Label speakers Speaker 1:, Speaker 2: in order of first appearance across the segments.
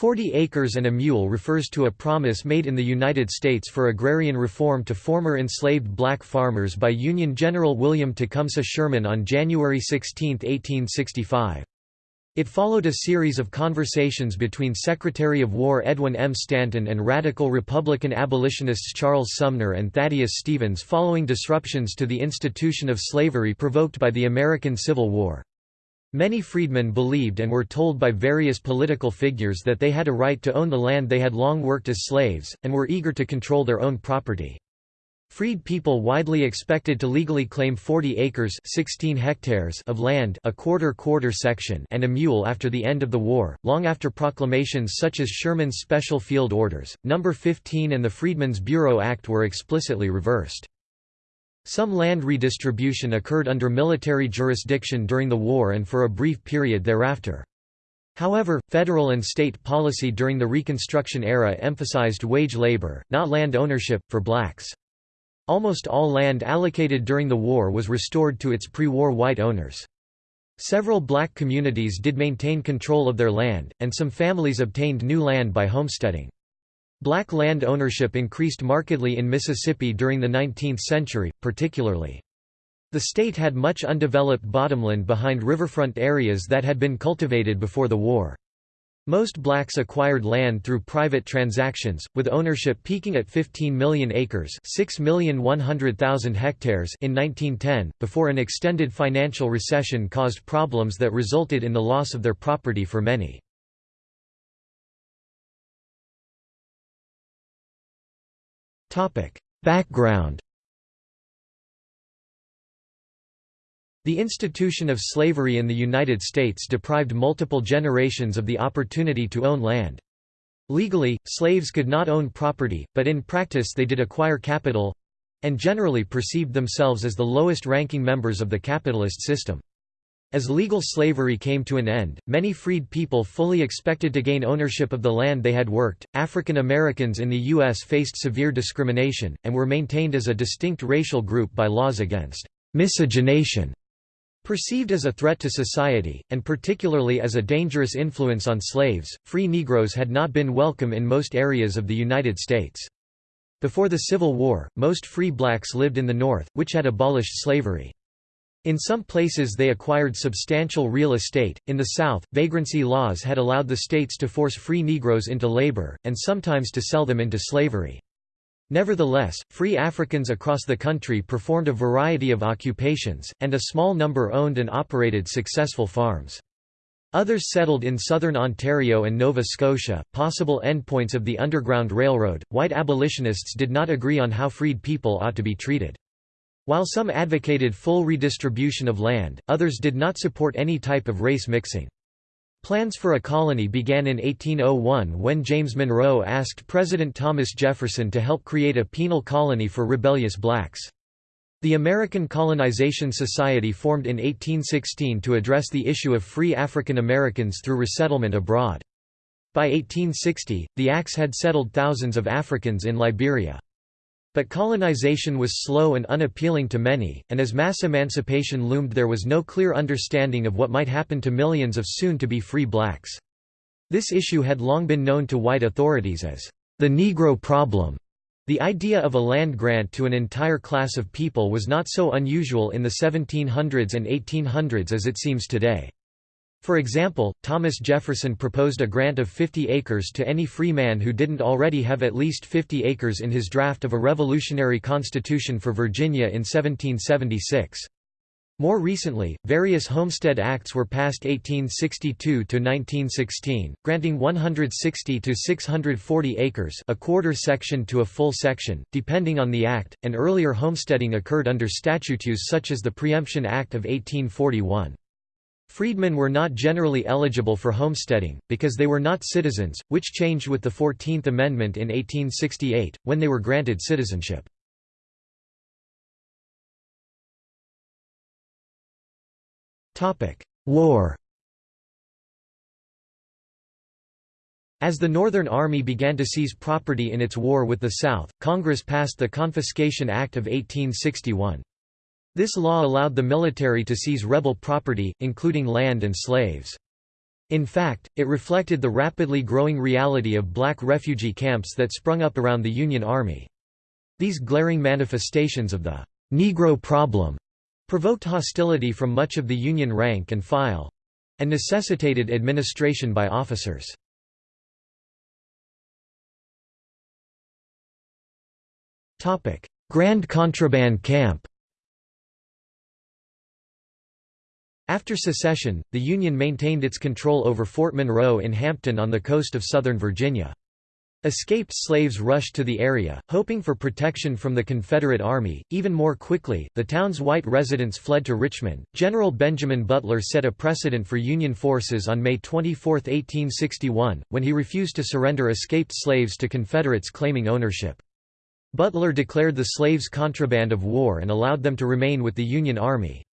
Speaker 1: Forty acres and a mule refers to a promise made in the United States for agrarian reform to former enslaved black farmers by Union General William Tecumseh Sherman on January 16, 1865. It followed a series of conversations between Secretary of War Edwin M. Stanton and radical Republican abolitionists Charles Sumner and Thaddeus Stevens following disruptions to the institution of slavery provoked by the American Civil War. Many freedmen believed and were told by various political figures that they had a right to own the land they had long worked as slaves, and were eager to control their own property. Freed people widely expected to legally claim 40 acres 16 hectares of land a quarter quarter section and a mule after the end of the war, long after proclamations such as Sherman's Special Field Orders, No. 15 and the Freedmen's Bureau Act were explicitly reversed. Some land redistribution occurred under military jurisdiction during the war and for a brief period thereafter. However, federal and state policy during the Reconstruction era emphasized wage labor, not land ownership, for blacks. Almost all land allocated during the war was restored to its pre-war white owners. Several black communities did maintain control of their land, and some families obtained new land by homesteading. Black land ownership increased markedly in Mississippi during the 19th century, particularly. The state had much undeveloped bottomland behind riverfront areas that had been cultivated before the war. Most blacks acquired land through private transactions, with ownership peaking at 15 million acres 6,100,000 hectares in 1910, before an extended financial recession caused problems that resulted in the loss of their property for many. Background The institution of slavery in the United States deprived multiple generations of the opportunity to own land. Legally, slaves could not own property, but in practice they did acquire capital—and generally perceived themselves as the lowest-ranking members of the capitalist system. As legal slavery came to an end, many freed people fully expected to gain ownership of the land they had worked. African Americans in the U.S. faced severe discrimination, and were maintained as a distinct racial group by laws against miscegenation. Perceived as a threat to society, and particularly as a dangerous influence on slaves, free Negroes had not been welcome in most areas of the United States. Before the Civil War, most free blacks lived in the North, which had abolished slavery. In some places they acquired substantial real estate. In the South, vagrancy laws had allowed the states to force free Negroes into labor, and sometimes to sell them into slavery. Nevertheless, free Africans across the country performed a variety of occupations, and a small number owned and operated successful farms. Others settled in southern Ontario and Nova Scotia, possible endpoints of the Underground Railroad. White abolitionists did not agree on how freed people ought to be treated. While some advocated full redistribution of land, others did not support any type of race mixing. Plans for a colony began in 1801 when James Monroe asked President Thomas Jefferson to help create a penal colony for rebellious blacks. The American Colonization Society formed in 1816 to address the issue of free African Americans through resettlement abroad. By 1860, the ACS had settled thousands of Africans in Liberia. But colonization was slow and unappealing to many, and as mass emancipation loomed there was no clear understanding of what might happen to millions of soon-to-be free blacks. This issue had long been known to white authorities as the Negro problem. The idea of a land grant to an entire class of people was not so unusual in the 1700s and 1800s as it seems today. For example, Thomas Jefferson proposed a grant of 50 acres to any free man who didn't already have at least 50 acres in his draft of a revolutionary constitution for Virginia in 1776. More recently, various Homestead Acts were passed 1862 to 1916, granting 160 to 640 acres a quarter section to a full section, depending on the act, and earlier homesteading occurred under statutes such as the Preemption Act of 1841. Freedmen were not generally eligible for homesteading, because they were not citizens, which changed with the Fourteenth Amendment in 1868, when they were granted citizenship. War As the Northern Army began to seize property in its war with the South, Congress passed the Confiscation Act of 1861. This law allowed the military to seize rebel property, including land and slaves. In fact, it reflected the rapidly growing reality of black refugee camps that sprung up around the Union Army. These glaring manifestations of the Negro problem provoked hostility from much of the Union rank and file and necessitated administration by officers. Grand Contraband Camp After secession, the Union maintained its control over Fort Monroe in Hampton on the coast of southern Virginia. Escaped slaves rushed to the area, hoping for protection from the Confederate Army. Even more quickly, the town's white residents fled to Richmond. General Benjamin Butler set a precedent for Union forces on May 24, 1861, when he refused to surrender escaped slaves to Confederates claiming ownership. Butler declared the slaves contraband of war and allowed them to remain with the Union Army.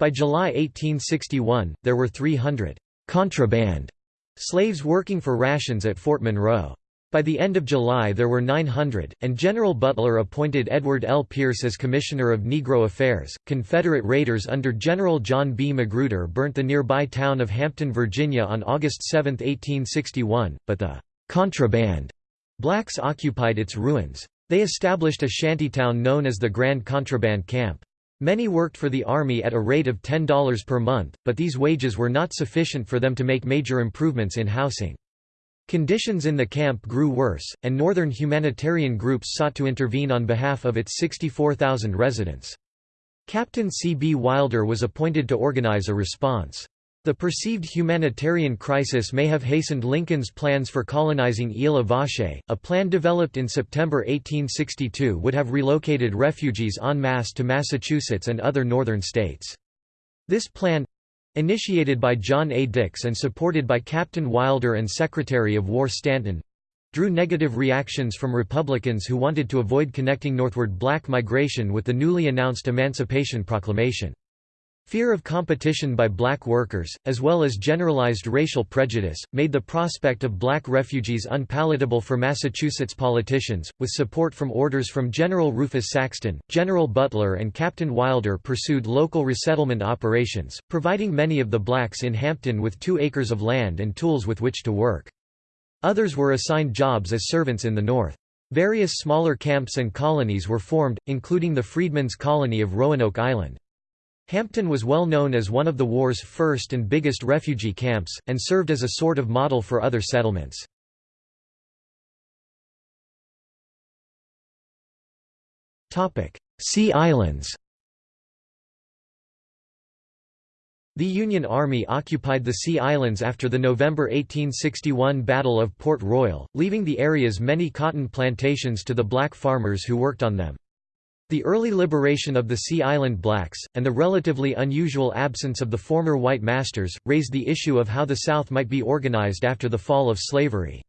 Speaker 1: By July 1861, there were 300 contraband slaves working for rations at Fort Monroe. By the end of July there were 900, and General Butler appointed Edward L. Pierce as Commissioner of Negro Affairs. Confederate raiders under General John B. Magruder burnt the nearby town of Hampton, Virginia on August 7, 1861, but the contraband blacks occupied its ruins. They established a shantytown known as the Grand Contraband Camp. Many worked for the Army at a rate of $10 per month, but these wages were not sufficient for them to make major improvements in housing. Conditions in the camp grew worse, and northern humanitarian groups sought to intervene on behalf of its 64,000 residents. Captain C. B. Wilder was appointed to organize a response. The perceived humanitarian crisis may have hastened Lincoln's plans for colonizing Isle Vache. A plan developed in September 1862 would have relocated refugees en masse to Massachusetts and other northern states. This plan initiated by John A. Dix and supported by Captain Wilder and Secretary of War Stanton drew negative reactions from Republicans who wanted to avoid connecting northward black migration with the newly announced Emancipation Proclamation. Fear of competition by black workers, as well as generalized racial prejudice, made the prospect of black refugees unpalatable for Massachusetts politicians. With support from orders from General Rufus Saxton, General Butler, and Captain Wilder pursued local resettlement operations, providing many of the blacks in Hampton with two acres of land and tools with which to work. Others were assigned jobs as servants in the north. Various smaller camps and colonies were formed, including the Freedmen's Colony of Roanoke Island. Hampton was well known as one of the war's first and biggest refugee camps, and served as a sort of model for other settlements. Sea Islands The Union Army occupied the Sea Islands after the November 1861 Battle of Port Royal, leaving the area's many cotton plantations to the black farmers who worked on them. The early liberation of the Sea Island blacks, and the relatively unusual absence of the former white masters, raised the issue of how the South might be organized after the fall of slavery.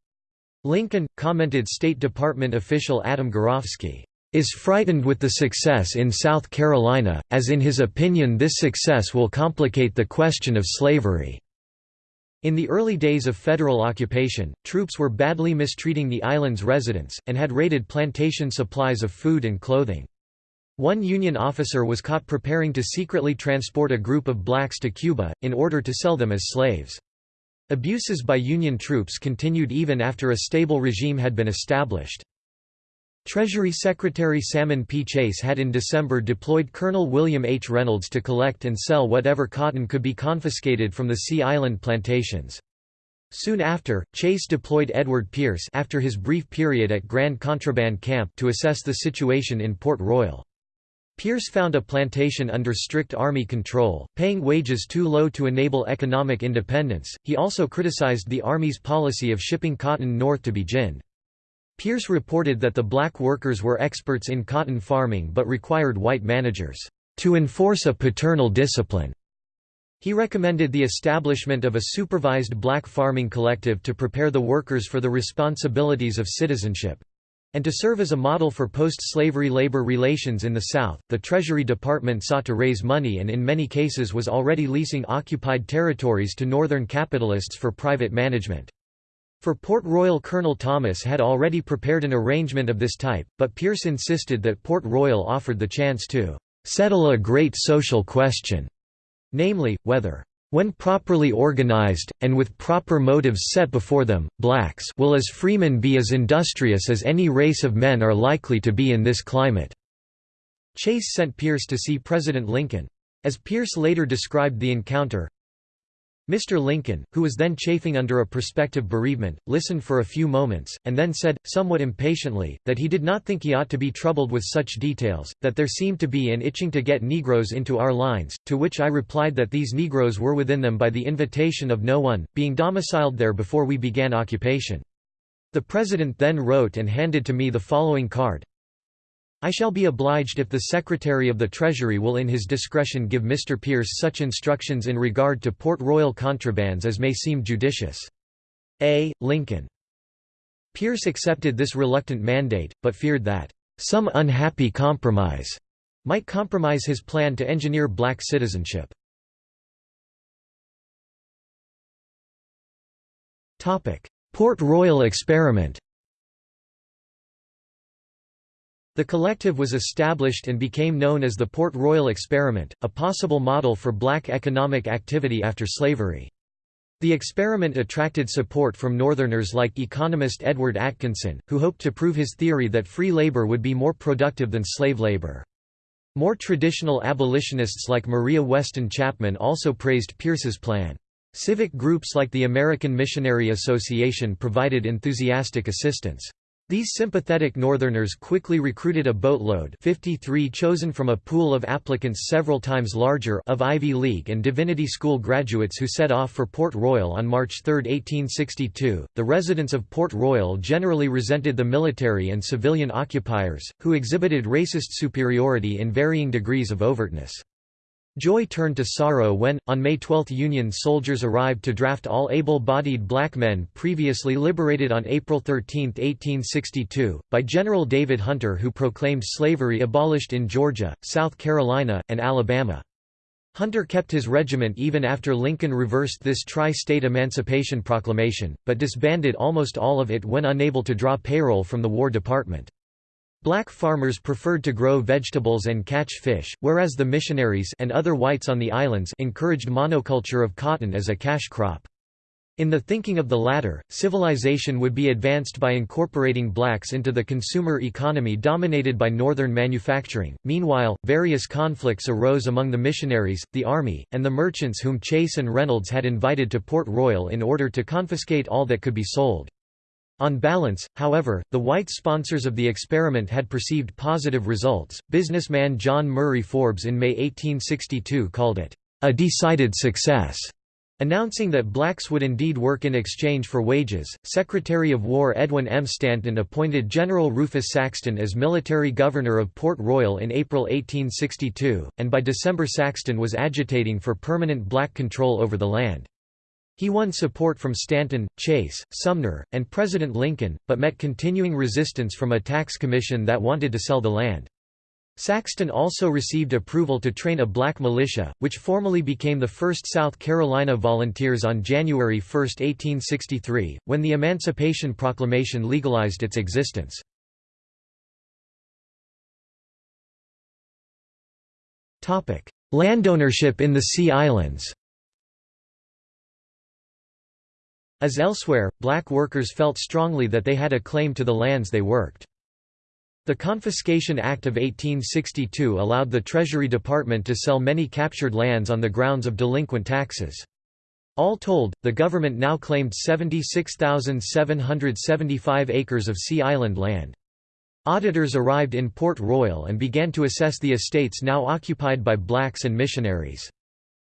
Speaker 1: Lincoln, commented State Department official Adam Gurowski, "...is frightened with the success in South Carolina, as in his opinion this success will complicate the question of slavery." In the early days of federal occupation, troops were badly mistreating the island's residents, and had raided plantation supplies of food and clothing. One Union officer was caught preparing to secretly transport a group of blacks to Cuba, in order to sell them as slaves. Abuses by Union troops continued even after a stable regime had been established. Treasury Secretary Salmon P. Chase had in December deployed Colonel William H. Reynolds to collect and sell whatever cotton could be confiscated from the Sea Island plantations. Soon after, Chase deployed Edward Pierce after his brief period at Grand Contraband Camp to assess the situation in Port Royal. Pierce found a plantation under strict army control, paying wages too low to enable economic independence. He also criticized the army's policy of shipping cotton north to be ginned. Pierce reported that the black workers were experts in cotton farming but required white managers to enforce a paternal discipline. He recommended the establishment of a supervised black farming collective to prepare the workers for the responsibilities of citizenship. And to serve as a model for post-slavery labor relations in the South, the Treasury Department sought to raise money and in many cases was already leasing occupied territories to Northern capitalists for private management. For Port Royal Colonel Thomas had already prepared an arrangement of this type, but Pierce insisted that Port Royal offered the chance to "...settle a great social question", namely, whether When properly organized, and with proper motives set before them, blacks will as freemen be as industrious as any race of men are likely to be in this climate." Chase sent Pierce to see President Lincoln. As Pierce later described the encounter, Mr. Lincoln, who was then chafing under a prospective bereavement, listened for a few moments, and then said, somewhat impatiently, that he did not think he ought to be troubled with such details, that there seemed to be an itching to get Negroes into our lines, to which I replied that these Negroes were within them by the invitation of no one, being domiciled there before we began occupation. The President then wrote and handed to me the following card, I shall be obliged if the Secretary of the Treasury will in his discretion give Mr. Pierce such instructions in regard to Port Royal contrabands as may seem judicious. A. Lincoln. Pierce accepted this reluctant mandate, but feared that, "...some unhappy compromise," might compromise his plan to engineer black citizenship. Port Royal experiment The collective was established and became known as the Port Royal Experiment, a possible model for black economic activity after slavery. The experiment attracted support from Northerners like economist Edward Atkinson, who hoped to prove his theory that free labor would be more productive than slave labor. More traditional abolitionists like Maria Weston Chapman also praised Pierce's plan. Civic groups like the American Missionary Association provided enthusiastic assistance. These sympathetic Northerners quickly recruited a boatload 53 chosen from a pool of applicants several times larger of Ivy League and Divinity School graduates who set off for Port Royal on March 3, 1862. The residents of Port Royal generally resented the military and civilian occupiers, who exhibited racist superiority in varying degrees of overtness. Joy turned to sorrow when, on May 12 Union soldiers arrived to draft all able-bodied black men previously liberated on April 13, 1862, by General David Hunter who proclaimed slavery abolished in Georgia, South Carolina, and Alabama. Hunter kept his regiment even after Lincoln reversed this tri-state emancipation proclamation, but disbanded almost all of it when unable to draw payroll from the War Department. Black farmers preferred to grow vegetables and catch fish, whereas the missionaries and other whites on the islands encouraged monoculture of cotton as a cash crop. In the thinking of the latter, civilization would be advanced by incorporating blacks into the consumer economy dominated by northern manufacturing. Meanwhile, various conflicts arose among the missionaries, the army, and the merchants whom Chase and Reynolds had invited to Port Royal in order to confiscate all that could be sold. On balance, however, the white sponsors of the experiment had perceived positive results. Businessman John Murray Forbes in May 1862 called it a decided success. Announcing that blacks would indeed work in exchange for wages, Secretary of War Edwin M. Stanton appointed General Rufus Saxton as military governor of Port Royal in April 1862, and by December Saxton was agitating for permanent black control over the land. He won support from Stanton, Chase, Sumner, and President Lincoln, but met continuing resistance from a tax commission that wanted to sell the land. Saxton also received approval to train a black militia, which formally became the 1st South Carolina Volunteers on January 1, 1863, when the Emancipation Proclamation legalized its existence. Landownership in the Sea Islands As elsewhere, black workers felt strongly that they had a claim to the lands they worked. The Confiscation Act of 1862 allowed the Treasury Department to sell many captured lands on the grounds of delinquent taxes. All told, the government now claimed 76,775 acres of Sea Island land. Auditors arrived in Port Royal and began to assess the estates now occupied by blacks and missionaries.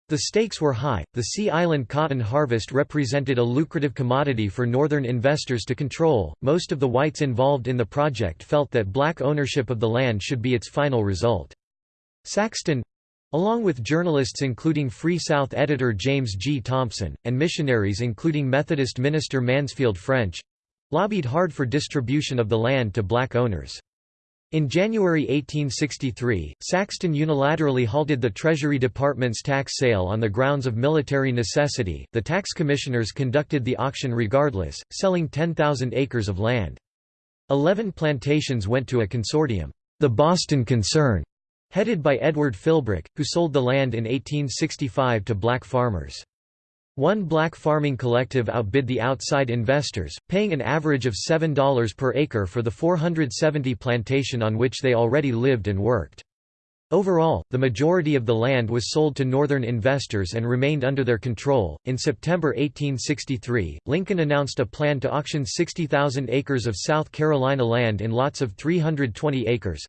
Speaker 1: The stakes were high. The Sea Island cotton harvest represented a lucrative commodity for northern investors to control. Most of the whites involved in the project felt that black ownership of the land should be its final result. Saxton along with journalists including Free South editor James G. Thompson, and missionaries including Methodist minister Mansfield French lobbied hard for distribution of the land to black owners. In January 1863, Saxton unilaterally halted the Treasury Department's tax sale on the grounds of military necessity. The tax commissioners conducted the auction regardless, selling 10,000 acres of land. Eleven plantations went to a consortium, the Boston Concern, headed by Edward Philbrick, who sold the land in 1865 to black farmers. One black farming collective outbid the outside investors, paying an average of $7 per acre for the 470 plantation on which they already lived and worked. Overall, the majority of the land was sold to Northern investors and remained under their control. In September 1863, Lincoln announced a plan to auction 60,000 acres of South Carolina land in lots of 320 acres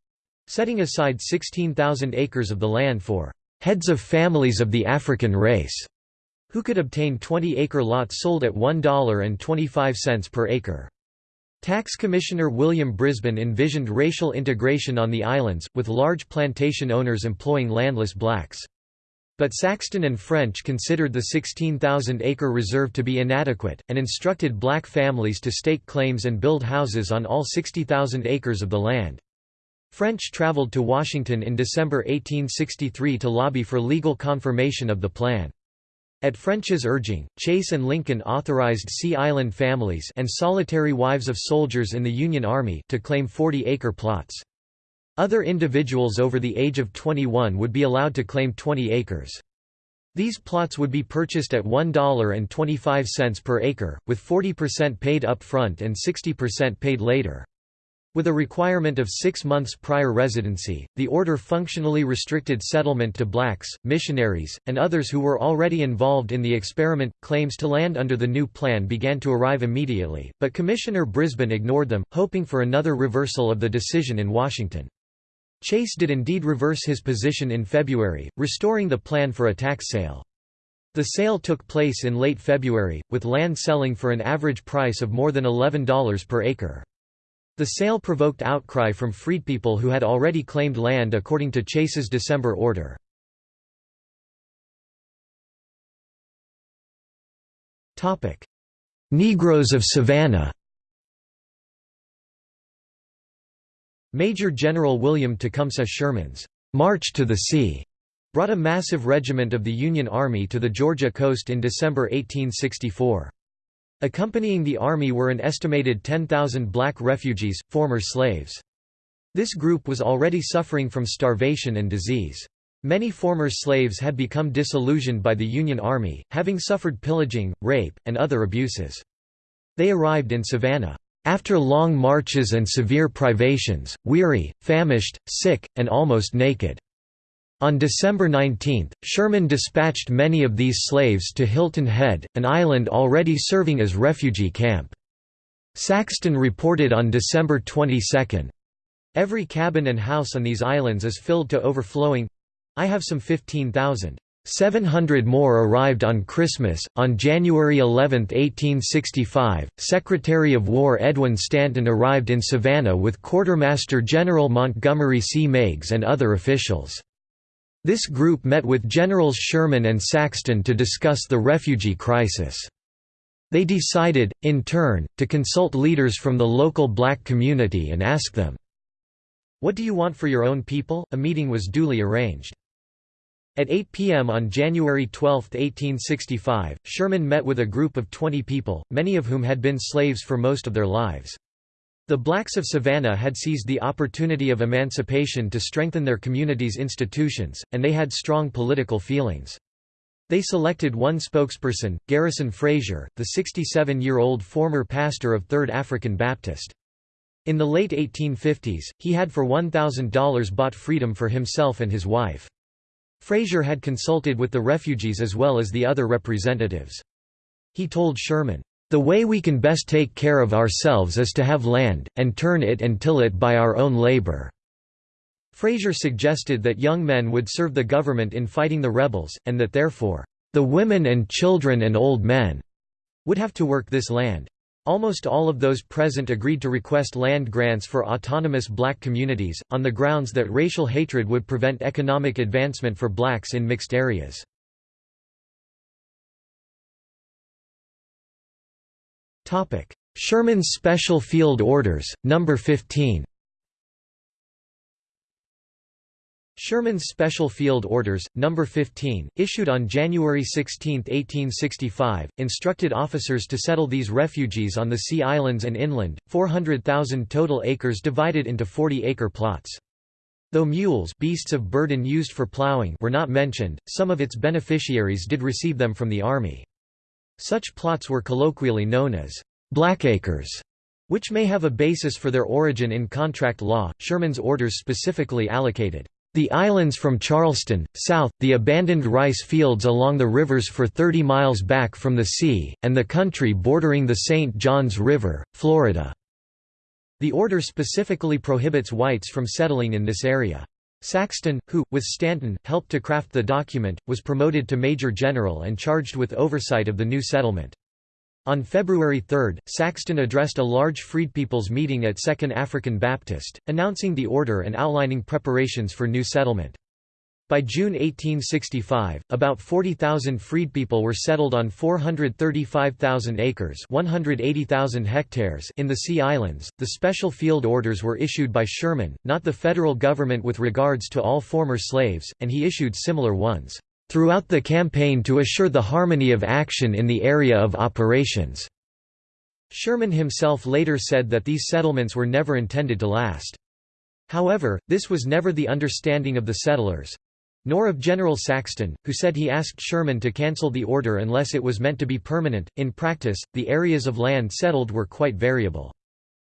Speaker 1: setting aside 16,000 acres of the land for heads of families of the African race who could obtain 20-acre lots sold at $1.25 per acre. Tax Commissioner William Brisbane envisioned racial integration on the islands, with large plantation owners employing landless blacks. But Saxton and French considered the 16,000-acre reserve to be inadequate, and instructed black families to stake claims and build houses on all 60,000 acres of the land. French traveled to Washington in December 1863 to lobby for legal confirmation of the plan. At French's urging, Chase and Lincoln authorized Sea Island families and solitary wives of soldiers in the Union Army to claim 40-acre plots. Other individuals over the age of 21 would be allowed to claim 20 acres. These plots would be purchased at $1.25 per acre, with 40% paid up front and 60% paid later. With a requirement of six months prior residency, the order functionally restricted settlement to blacks, missionaries, and others who were already involved in the experiment. Claims to land under the new plan began to arrive immediately, but Commissioner Brisbane ignored them, hoping for another reversal of the decision in Washington. Chase did indeed reverse his position in February, restoring the plan for a tax sale. The sale took place in late February, with land selling for an average price of more than $11 per acre. The sale provoked outcry from freedpeople who had already claimed land according to Chase's December order. Negroes of Savannah Major General William Tecumseh Sherman's «March to the Sea» brought a massive regiment of the Union Army to the Georgia coast in December 1864. Accompanying the army were an estimated 10,000 black refugees, former slaves. This group was already suffering from starvation and disease. Many former slaves had become disillusioned by the Union Army, having suffered pillaging, rape, and other abuses. They arrived in Savannah. After long marches and severe privations, weary, famished, sick, and almost naked. On December 19, Sherman dispatched many of these slaves to Hilton Head, an island already serving as refugee camp. Saxton reported on December 22, Every cabin and house on these islands is filled to overflowing. I have some 15,000. 700 more arrived on Christmas. On January 11, 1865, Secretary of War Edwin Stanton arrived in Savannah with Quartermaster General Montgomery C. Meigs and other officials. This group met with Generals Sherman and Saxton to discuss the refugee crisis. They decided, in turn, to consult leaders from the local black community and ask them, What do you want for your own people? A meeting was duly arranged. At 8 p.m. on January 12, 1865, Sherman met with a group of 20 people, many of whom had been slaves for most of their lives. The blacks of Savannah had seized the opportunity of emancipation to strengthen their community's institutions, and they had strong political feelings. They selected one spokesperson, Garrison Frazier, the 67-year-old former pastor of Third African Baptist. In the late 1850s, he had for $1,000 bought freedom for himself and his wife. Frazier had consulted with the refugees as well as the other representatives. He told Sherman, the way we can best take care of ourselves is to have land, and turn it and till it by our own labor." Frazier suggested that young men would serve the government in fighting the rebels, and that therefore, "...the women and children and old men," would have to work this land. Almost all of those present agreed to request land grants for autonomous black communities, on the grounds that racial hatred would prevent economic advancement for blacks in mixed areas. Sherman's Special Field Orders, No. 15 Sherman's Special Field Orders, No. 15, issued on January 16, 1865, instructed officers to settle these refugees on the Sea Islands and inland, 400,000 total acres divided into 40-acre plots. Though mules beasts of burden used for plowing were not mentioned, some of its beneficiaries did receive them from the army. Such plots were colloquially known as blackacres, which may have a basis for their origin in contract law. Sherman's orders specifically allocated the islands from Charleston, south, the abandoned rice fields along the rivers for 30 miles back from the sea, and the country bordering the St. Johns River, Florida. The order specifically prohibits whites from settling in this area. Saxton, who, with Stanton, helped to craft the document, was promoted to Major General and charged with oversight of the new settlement. On February 3, Saxton addressed a large freedpeoples meeting at Second African Baptist, announcing the order and outlining preparations for new settlement. By June 1865, about 40,000 freedpeople were settled on 435,000 acres (180,000 hectares) in the Sea Islands. The special field orders were issued by Sherman, not the federal government with regards to all former slaves, and he issued similar ones throughout the campaign to assure the harmony of action in the area of operations." Sherman himself later said that these settlements were never intended to last. However, this was never the understanding of the settlers—nor of General Saxton, who said he asked Sherman to cancel the order unless it was meant to be permanent. In practice, the areas of land settled were quite variable.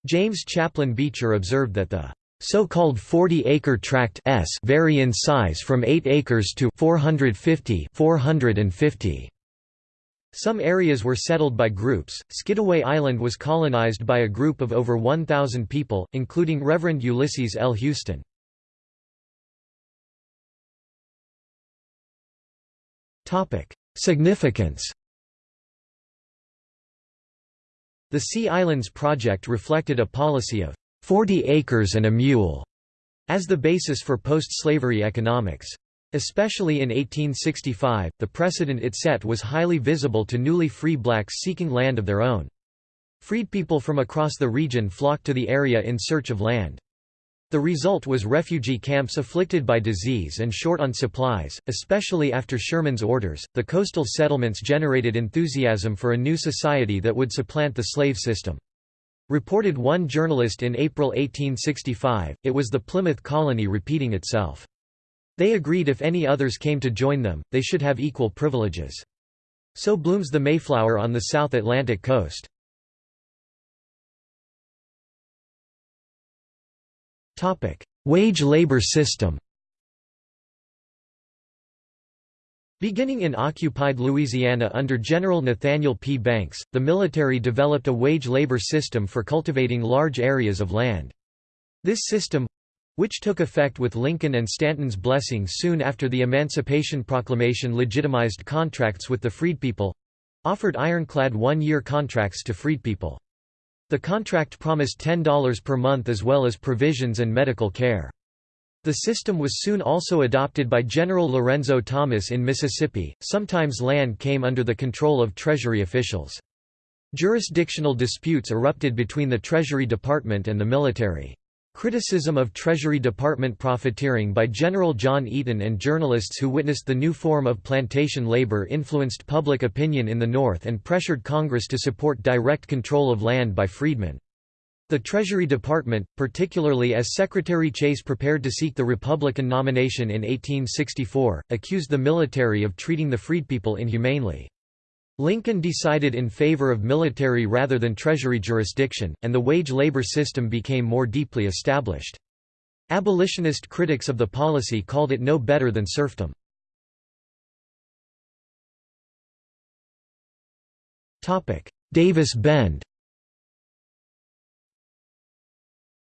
Speaker 1: James Chaplin Beecher observed that the so-called 40-acre tract s vary in size from 8 acres to 450 450. Some areas were settled by groups. Skidaway Island was colonized by a group of over 1,000 people, including Reverend Ulysses L. Houston. Significance The Sea Islands Project reflected a policy of 40 acres and a mule as the basis for post-slavery economics. Especially in 1865, the precedent it set was highly visible to newly free blacks seeking land of their own. Freed people from across the region flocked to the area in search of land. The result was refugee camps afflicted by disease and short on supplies, especially after Sherman's orders. The coastal settlements generated enthusiasm for a new society that would supplant the slave system. Reported one journalist in April 1865, it was the Plymouth colony repeating itself. They agreed if any others came to join them, they should have equal privileges. So blooms the Mayflower on the South Atlantic coast. Wage labor system Beginning in occupied Louisiana under General Nathaniel P. Banks, the military developed a wage labor system for cultivating large areas of land. This system—which took effect with Lincoln and Stanton's blessing soon after the Emancipation Proclamation legitimized contracts with the freedpeople—offered ironclad one-year contracts to freedpeople. The contract promised $10 per month as well as provisions and medical care. The system was soon also adopted by General Lorenzo Thomas in Mississippi. Sometimes land came under the control of Treasury officials. Jurisdictional disputes erupted between the Treasury Department and the military. Criticism of Treasury Department profiteering by General John Eaton and journalists who witnessed the new form of plantation labor influenced public opinion in the North and pressured Congress to support direct control of land by freedmen. The Treasury Department, particularly as Secretary Chase prepared to seek the Republican nomination in 1864, accused the military of treating the freedpeople inhumanely. Lincoln decided in favor of military rather than Treasury jurisdiction, and the wage labor system became more deeply established. Abolitionist critics of the policy called it no better than serfdom. Davis Bend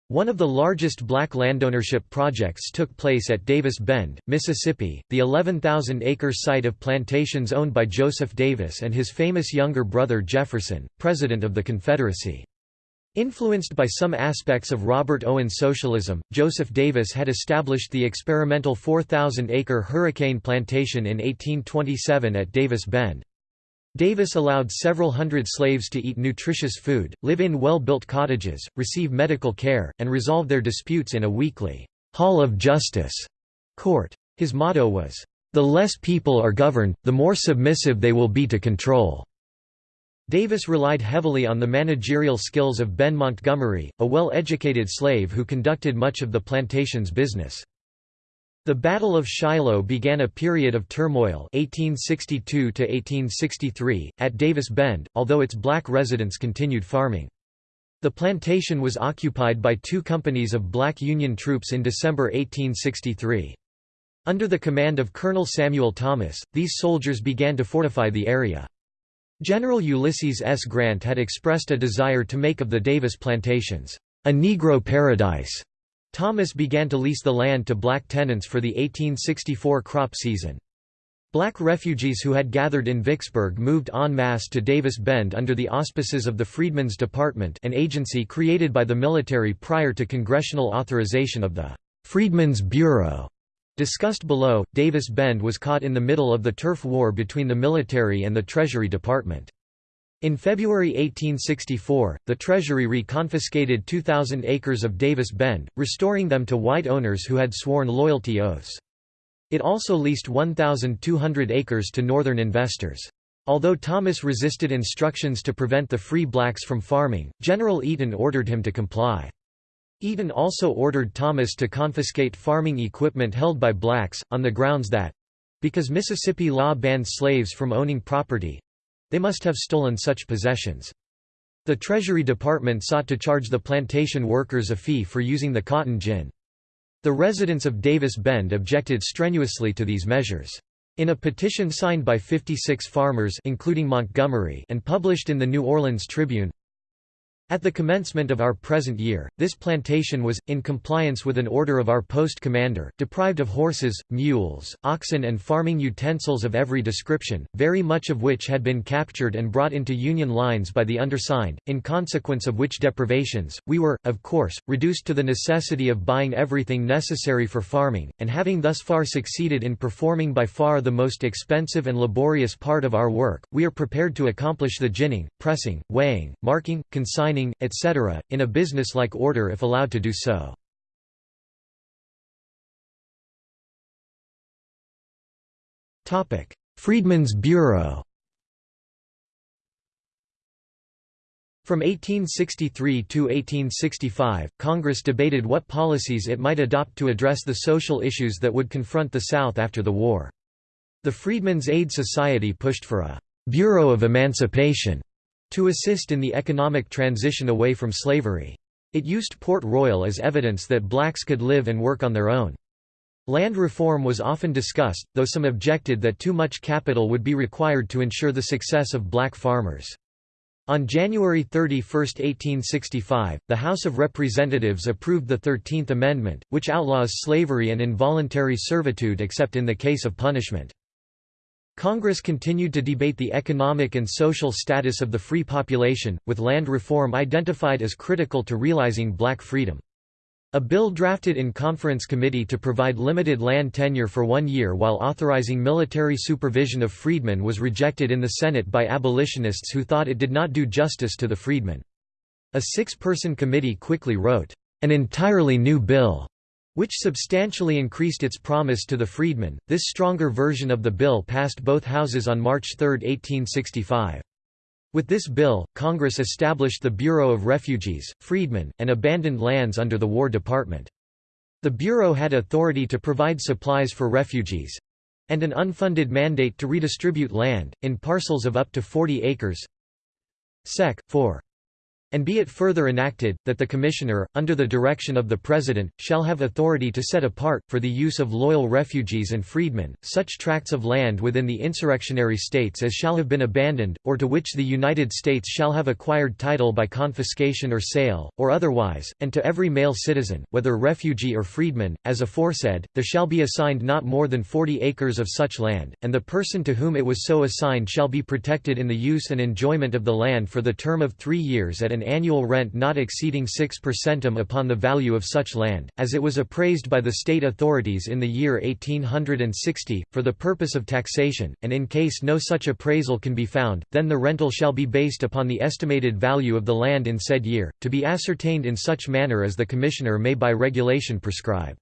Speaker 1: One of the largest black landownership projects took place at Davis Bend, Mississippi, the 11,000-acre site of plantations owned by Joseph Davis and his famous younger brother Jefferson, President of the Confederacy. Influenced by some aspects of Robert Owen socialism, Joseph Davis had established the experimental 4,000-acre Hurricane Plantation in 1827 at Davis Bend. Davis allowed several hundred slaves to eat nutritious food, live in well-built cottages, receive medical care, and resolve their disputes in a weekly «Hall of Justice» court. His motto was, "...the less people are governed, the more submissive they will be to control." Davis relied heavily on the managerial skills of Ben Montgomery, a well-educated slave who conducted much of the plantation's business. The Battle of Shiloh began a period of turmoil 1862 at Davis Bend, although its black residents continued farming. The plantation was occupied by two companies of black Union troops in December 1863. Under the command of Colonel Samuel Thomas, these soldiers began to fortify the area. General Ulysses S. Grant had expressed a desire to make of the Davis plantations, a Negro paradise. Thomas began to lease the land to black tenants for the 1864 crop season. Black refugees who had gathered in Vicksburg moved en masse to Davis Bend under the auspices of the Freedmen's Department an agency created by the military prior to congressional authorization of the Freedmen's Bureau. Discussed below, Davis Bend was caught in the middle of the turf war between the military and the Treasury Department. In February 1864, the Treasury reconfiscated 2,000 acres of Davis Bend, restoring them to white owners who had sworn loyalty oaths. It also leased 1,200 acres to Northern investors. Although Thomas resisted instructions to prevent the free blacks from farming, General Eaton ordered him to comply. Eaton also ordered Thomas to confiscate farming equipment held by blacks, on the grounds that—because Mississippi law banned slaves from owning property, they must have stolen such possessions. The Treasury Department sought to charge the plantation workers a fee for using the cotton gin. The residents of Davis Bend objected strenuously to these measures. In a petition signed by 56 farmers including Montgomery and published in the New Orleans Tribune, at the commencement of our present year, this plantation was, in compliance with an order of our post commander, deprived of horses, mules, oxen and farming utensils of every description, very much of which had been captured and brought into Union lines by the undersigned, in consequence of which deprivations, we were, of course, reduced to the necessity of buying everything necessary for farming, and having thus far succeeded in performing by far the most expensive and laborious part of our work, we are prepared to accomplish the ginning, pressing, weighing, marking, consigning etc., in a business-like order if allowed to do so. Freedmen's Bureau From 1863 to 1865, Congress debated what policies it might adopt to address the social issues that would confront the South after the war. The Freedmen's Aid Society pushed for a «Bureau of Emancipation» to assist in the economic transition away from slavery. It used Port Royal as evidence that blacks could live and work on their own. Land reform was often discussed, though some objected that too much capital would be required to ensure the success of black farmers. On January 31, 1865, the House of Representatives approved the Thirteenth Amendment, which outlaws slavery and involuntary servitude except in the case of punishment. Congress continued to debate the economic and social status of the free population, with land reform identified as critical to realizing black freedom. A bill drafted in conference committee to provide limited land tenure for one year while authorizing military supervision of freedmen was rejected in the Senate by abolitionists who thought it did not do justice to the freedmen. A six-person committee quickly wrote, "...an entirely new bill." Which substantially increased its promise to the freedmen. This stronger version of the bill passed both houses on March 3, 1865. With this bill, Congress established the Bureau of Refugees, Freedmen, and Abandoned Lands under the War Department. The Bureau had authority to provide supplies for refugees and an unfunded mandate to redistribute land, in parcels of up to 40 acres. Sec. 4. And be it further enacted, that the Commissioner, under the direction of the President, shall have authority to set apart, for the use of loyal refugees and freedmen, such tracts of land within the insurrectionary states as shall have been abandoned, or to which the United States shall have acquired title by confiscation or sale, or otherwise, and to every male citizen, whether refugee or freedman, as aforesaid, there shall be assigned not more than forty acres of such land, and the person to whom it was so assigned shall be protected in the use and enjoyment of the land for the term of three years at an annual rent not exceeding 6 percentum upon the value of such land, as it was appraised by the state authorities in the year 1860, for the purpose of taxation, and in case no such appraisal can be found, then the rental shall be based upon the estimated value of the land in said year, to be ascertained in such manner as the Commissioner may by regulation prescribe.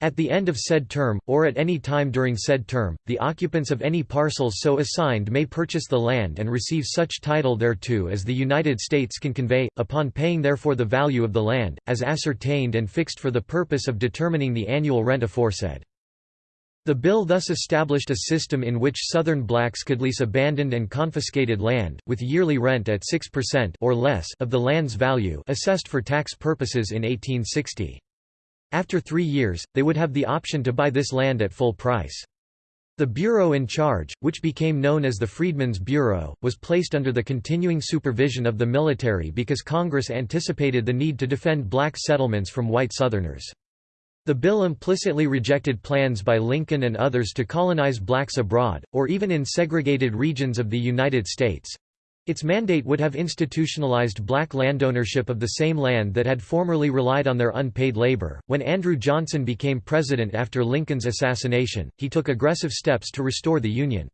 Speaker 1: At the end of said term, or at any time during said term, the occupants of any parcels so assigned may purchase the land and receive such title thereto as the United States can convey, upon paying therefore the value of the land, as ascertained and fixed for the purpose of determining the annual rent aforesaid. The bill thus established a system in which Southern blacks could lease abandoned and confiscated land, with yearly rent at 6% or less of the land's value assessed for tax purposes in 1860. After three years, they would have the option to buy this land at full price. The bureau in charge, which became known as the Freedmen's Bureau, was placed under the continuing supervision of the military because Congress anticipated the need to defend black settlements from white Southerners. The bill implicitly rejected plans by Lincoln and others to colonize blacks abroad, or even in segregated regions of the United States. Its mandate would have institutionalized black landownership of the same land that had formerly relied on their unpaid labor. When Andrew Johnson became president after Lincoln's assassination, he took aggressive steps to restore the Union.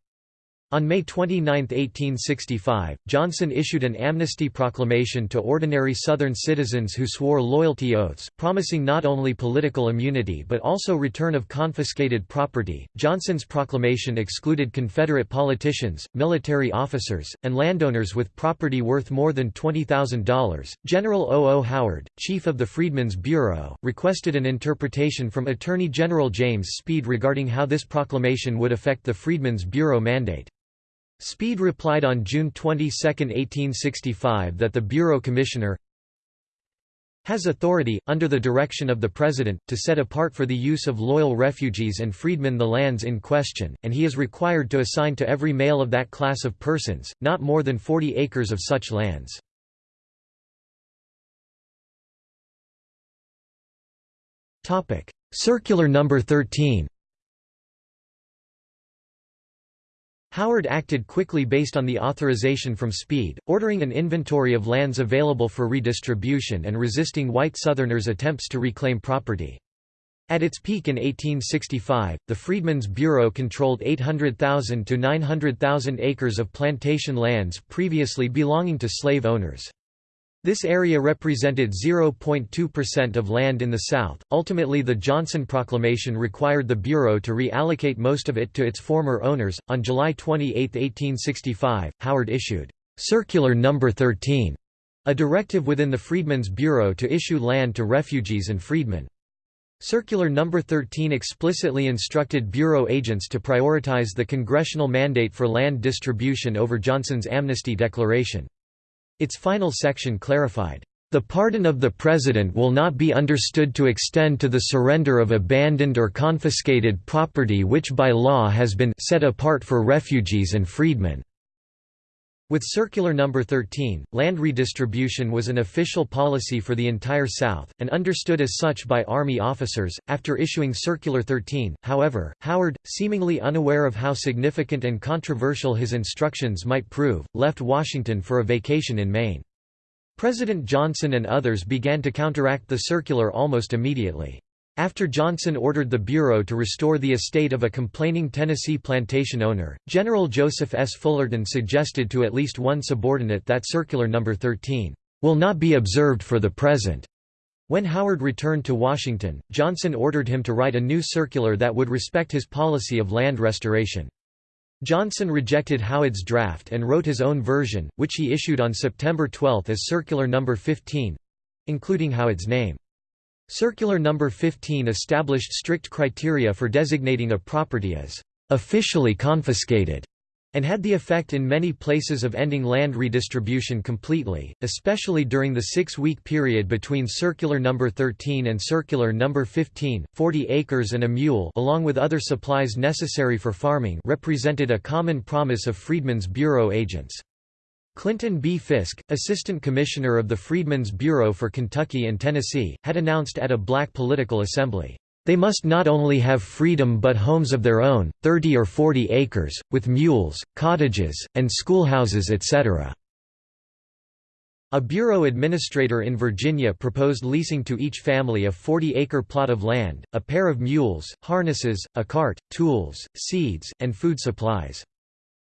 Speaker 1: On May 29, 1865, Johnson issued an amnesty proclamation to ordinary Southern citizens who swore loyalty oaths, promising not only political immunity but also return of confiscated property. Johnson's proclamation excluded Confederate politicians, military officers, and landowners with property worth more than $20,000. General O. O. Howard, chief of the Freedmen's Bureau, requested an interpretation from Attorney General James Speed regarding how this proclamation would affect the Freedmen's Bureau mandate. Speed replied on June 22, 1865 that the Bureau Commissioner has authority, under the direction of the President, to set apart for the use of loyal refugees and freedmen the lands in question, and he is required to assign to every male of that class of persons, not more than 40 acres of such lands. Circular number 13 Howard acted quickly based on the authorization from Speed, ordering an inventory of lands available for redistribution and resisting white Southerners' attempts to reclaim property. At its peak in 1865, the Freedmen's Bureau controlled 800,000 to 900,000 acres of plantation lands previously belonging to slave owners. This area represented 0.2% of land in the South. Ultimately, the Johnson Proclamation required the Bureau to reallocate most of it to its former owners. On July 28, 1865, Howard issued Circular No. 13, a directive within the Freedmen's Bureau to issue land to refugees and freedmen. Circular No. 13 explicitly instructed Bureau agents to prioritize the congressional mandate for land distribution over Johnson's amnesty declaration. Its final section clarified, "...the pardon of the President will not be understood to extend to the surrender of abandoned or confiscated property which by law has been set apart for refugees and freedmen." With Circular No. 13, land redistribution was an official policy for the entire South, and understood as such by Army officers. After issuing Circular 13, however, Howard, seemingly unaware of how significant and controversial his instructions might prove, left Washington for a vacation in Maine. President Johnson and others began to counteract the circular almost immediately. After Johnson ordered the Bureau to restore the estate of a complaining Tennessee plantation owner, General Joseph S. Fullerton suggested to at least one subordinate that Circular No. 13, "...will not be observed for the present." When Howard returned to Washington, Johnson ordered him to write a new circular that would respect his policy of land restoration. Johnson rejected Howard's draft and wrote his own version, which he issued on September 12 as Circular No. 15—including Howard's name. Circular No. 15 established strict criteria for designating a property as officially confiscated and had the effect in many places of ending land redistribution completely, especially during the six-week period between Circular No. 13 and Circular No. 15. Forty acres and a mule along with other supplies necessary for farming represented a common promise of Freedmen's Bureau agents. Clinton B. Fisk, Assistant Commissioner of the Freedmen's Bureau for Kentucky and Tennessee, had announced at a black political assembly, "...they must not only have freedom but homes of their own, 30 or 40 acres, with mules, cottages, and schoolhouses etc." A bureau administrator in Virginia proposed leasing to each family a 40-acre plot of land, a pair of mules, harnesses, a cart, tools, seeds, and food supplies.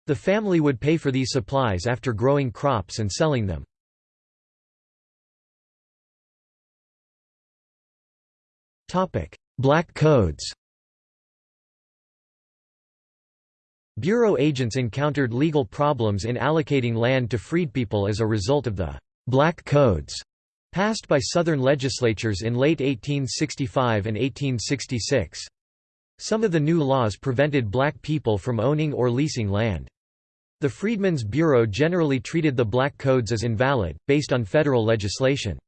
Speaker 1: The family would pay for these supplies after growing crops and selling them. Black codes Bureau agents encountered legal problems in allocating land to freedpeople as a result of the «black codes» passed by Southern legislatures in late 1865 and 1866. Some of the new laws prevented black people from owning or leasing land. The Freedmen's Bureau generally treated the black codes as invalid, based on federal legislation.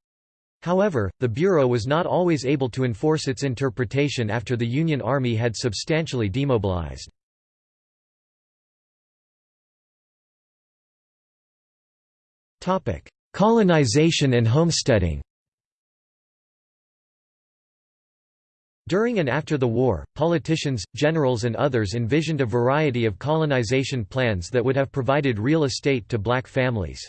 Speaker 1: However, the Bureau was not always able to enforce its interpretation after the Union Army had substantially demobilized. Colonization and homesteading During and after the war, politicians, generals and others envisioned a variety of colonization plans that would have provided real estate to black families.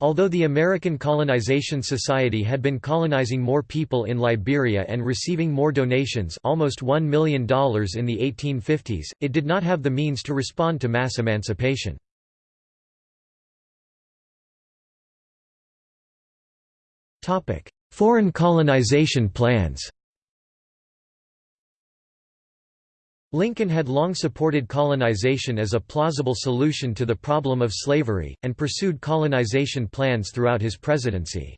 Speaker 1: Although the American Colonization Society had been colonizing more people in Liberia and receiving more donations almost $1 million in the 1850s, it did not have the means to respond to mass emancipation. Foreign colonization plans Lincoln had long supported colonization as a plausible solution to the problem of slavery, and pursued colonization plans throughout his presidency.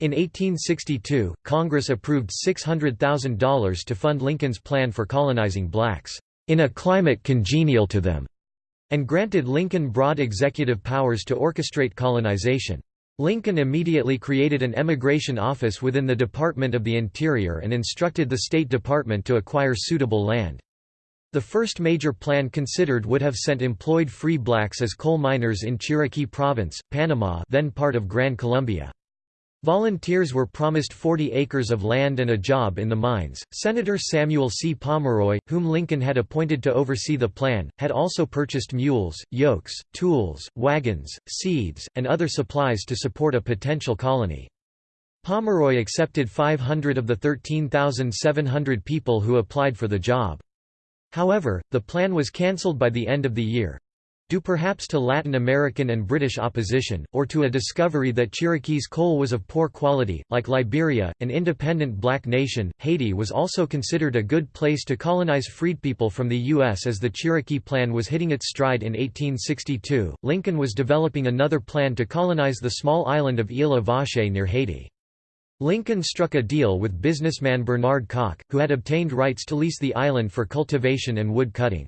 Speaker 1: In 1862, Congress approved $600,000 to fund Lincoln's plan for colonizing blacks, "...in a climate congenial to them", and granted Lincoln broad executive powers to orchestrate colonization. Lincoln immediately created an emigration office within the Department of the Interior and instructed the State Department to acquire suitable land. The first major plan considered would have sent employed free blacks as coal miners in Chiriquí Province, Panama then part of Gran Colombia. Volunteers were promised 40 acres of land and a job in the mines. Senator Samuel C. Pomeroy, whom Lincoln had appointed to oversee the plan, had also purchased mules, yokes, tools, wagons, seeds, and other supplies to support a potential colony. Pomeroy accepted 500 of the 13,700 people who applied for the job. However, the plan was cancelled by the end of the year due perhaps to Latin American and British opposition, or to a discovery that Chiriquí's coal was of poor quality. Like Liberia, an independent black nation, Haiti was also considered a good place to colonize freed people from the U.S. as the Chiriquí Plan was hitting its stride in 1862. Lincoln was developing another plan to colonize the small island of Isla Vache near Haiti. Lincoln struck a deal with businessman Bernard Koch, who had obtained rights to lease the island for cultivation and wood cutting.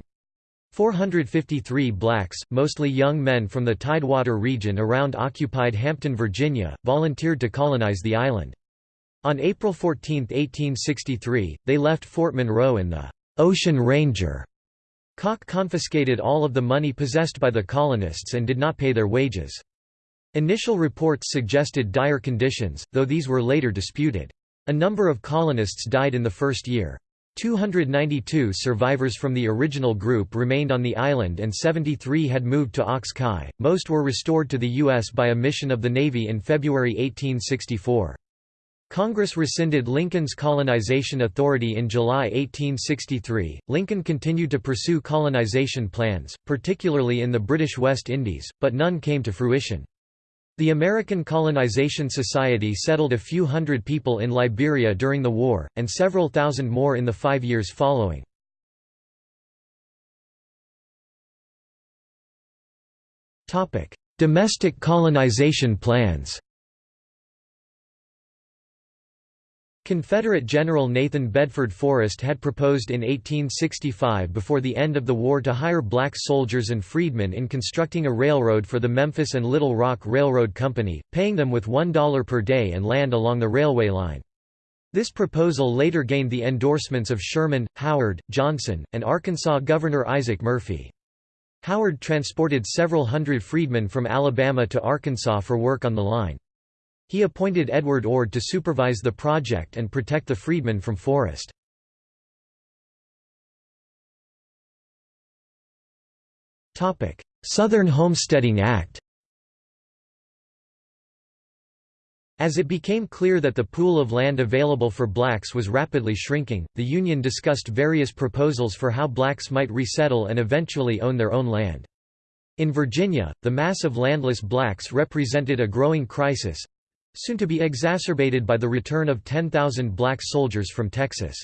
Speaker 1: 453 blacks, mostly young men from the Tidewater region around occupied Hampton, Virginia, volunteered to colonize the island. On April 14, 1863, they left Fort Monroe in the «Ocean Ranger». Koch confiscated all of the money possessed by the colonists and did not pay their wages. Initial reports suggested dire conditions, though these were later disputed. A number of colonists died in the first year. 292 survivors from the original group remained on the island and 73 had moved to Ox. Most were restored to the U.S. by a mission of the Navy in February 1864. Congress rescinded Lincoln's colonization authority in July 1863. Lincoln continued to pursue colonization plans, particularly in the British West Indies, but none came to fruition. The American Colonization Society settled a few hundred people in Liberia during the war, and several thousand more in the five years following. Domestic colonization plans Confederate General Nathan Bedford Forrest had proposed in 1865 before the end of the war to hire black soldiers and freedmen in constructing a railroad for the Memphis and Little Rock Railroad Company, paying them with $1 per day and land along the railway line. This proposal later gained the endorsements of Sherman, Howard, Johnson, and Arkansas Governor Isaac Murphy. Howard transported several hundred freedmen from Alabama to Arkansas for work on the line. He appointed Edward Ord to supervise the project and protect the freedmen from Forrest. Southern Homesteading Act As it became clear that the pool of land available for blacks was rapidly shrinking, the Union discussed various proposals for how blacks might resettle and eventually own their own land. In Virginia, the mass of landless blacks represented a growing crisis, soon to be exacerbated by the return of 10,000 black soldiers from Texas.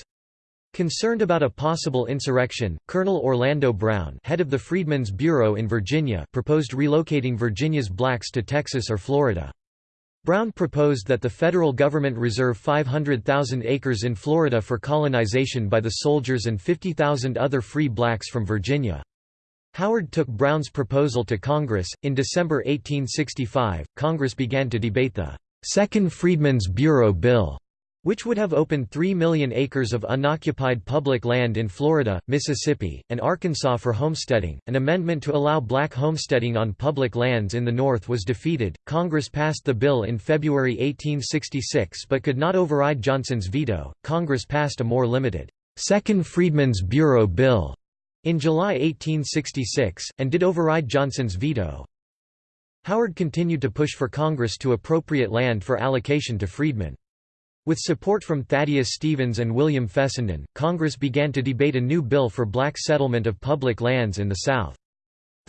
Speaker 1: Concerned about a possible insurrection, Colonel Orlando Brown head of the Freedmen's Bureau in Virginia proposed relocating Virginia's blacks to Texas or Florida. Brown proposed that the federal government reserve 500,000 acres in Florida for colonization by the soldiers and 50,000 other free blacks from Virginia. Howard took Brown's proposal to Congress. In December 1865, Congress began to debate the Second Freedmen's Bureau Bill, which would have opened 3 million acres of unoccupied public land in Florida, Mississippi, and Arkansas for homesteading. An amendment to allow black homesteading on public lands in the North was defeated. Congress passed the bill in February 1866 but could not override Johnson's veto. Congress passed a more limited Second Freedmen's Bureau Bill in July 1866, and did override Johnson's veto. Howard continued to push for Congress to appropriate land for allocation to freedmen. With support from Thaddeus Stevens and William Fessenden, Congress began to debate a new bill for black settlement of public lands in the South.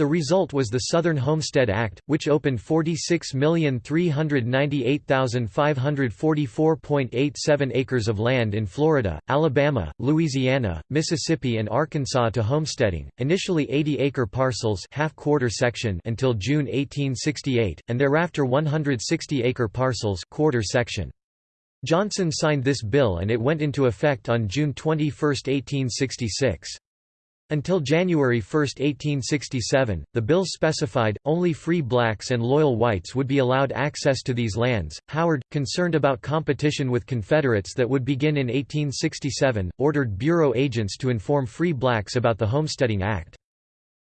Speaker 1: The result was the Southern Homestead Act, which opened 46,398,544.87 acres of land in Florida, Alabama, Louisiana, Mississippi and Arkansas to homesteading, initially 80-acre parcels half-quarter section until June 1868, and thereafter 160-acre parcels quarter section. Johnson signed this bill and it went into effect on June 21, 1866. Until January 1, 1867, the bill specified, only free blacks and loyal whites would be allowed access to these lands. Howard, concerned about competition with Confederates that would begin in 1867, ordered Bureau agents to inform free blacks about the Homesteading Act.